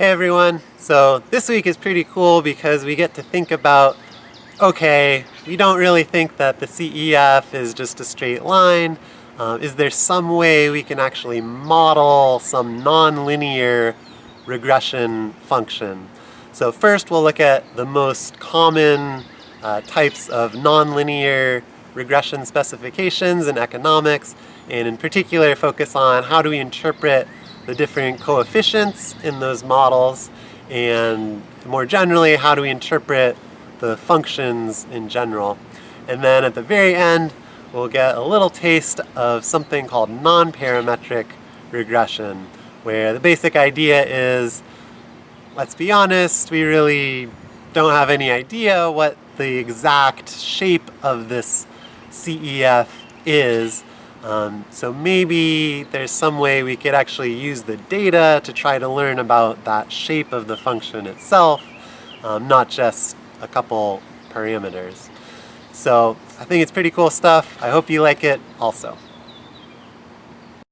Hey everyone, so this week is pretty cool because we get to think about, okay, we don't really think that the CEF is just a straight line. Uh, is there some way we can actually model some nonlinear regression function? So first we'll look at the most common uh, types of nonlinear regression specifications in economics, and in particular focus on how do we interpret the different coefficients in those models and more generally how do we interpret the functions in general. And then at the very end we'll get a little taste of something called non-parametric regression where the basic idea is let's be honest we really don't have any idea what the exact shape of this CEF is um, so maybe there's some way we could actually use the data to try to learn about that shape of the function itself, um, not just a couple parameters. So I think it's pretty cool stuff. I hope you like it also.